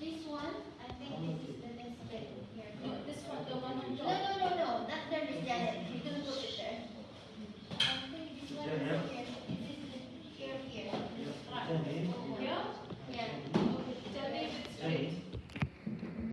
This one, I think this is the next bit here. This one, the one on top. No, no, no, no, That there is Janet. You don't put it there. I think this one is here. This is here, here. This part.